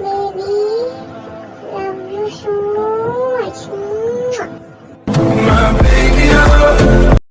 Maybe.